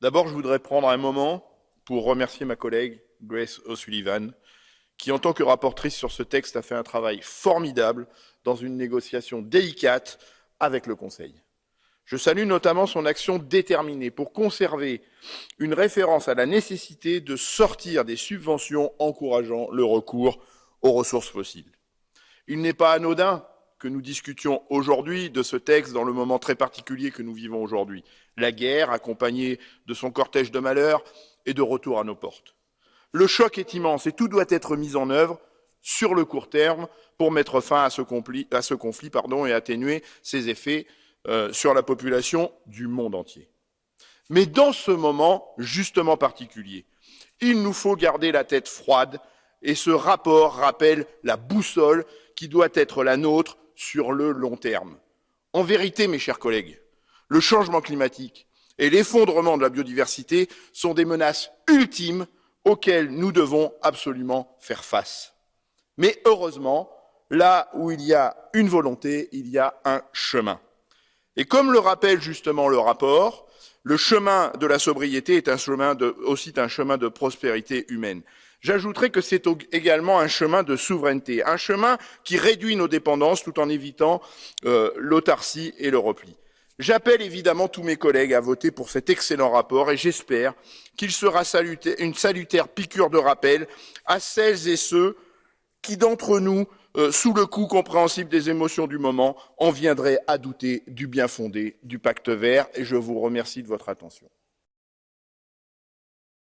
D'abord, je voudrais prendre un moment pour remercier ma collègue Grace O'Sullivan, qui, en tant que rapportrice sur ce texte, a fait un travail formidable dans une négociation délicate avec le Conseil. Je salue notamment son action déterminée pour conserver une référence à la nécessité de sortir des subventions encourageant le recours aux ressources fossiles. Il n'est pas anodin que nous discutions aujourd'hui de ce texte dans le moment très particulier que nous vivons aujourd'hui. La guerre, accompagnée de son cortège de malheurs, est de retour à nos portes. Le choc est immense et tout doit être mis en œuvre sur le court terme pour mettre fin à ce conflit, et atténuer ses effets euh, sur la population du monde entier. Mais dans ce moment justement particulier, il nous faut garder la tête froide et ce rapport rappelle la boussole qui doit être la nôtre sur le long terme. En vérité, mes chers collègues, le changement climatique et l'effondrement de la biodiversité sont des menaces ultimes auxquelles nous devons absolument faire face. Mais heureusement, là où il y a une volonté, il y a un chemin. Et comme le rappelle justement le rapport, le chemin de la sobriété est aussi un chemin de prospérité humaine. J'ajouterai que c'est également un chemin de souveraineté, un chemin qui réduit nos dépendances tout en évitant euh, l'autarcie et le repli. J'appelle évidemment tous mes collègues à voter pour cet excellent rapport et j'espère qu'il sera une salutaire piqûre de rappel à celles et ceux qui d'entre nous, euh, sous le coup compréhensible des émotions du moment, en viendraient à douter du bien fondé du pacte vert et je vous remercie de votre attention.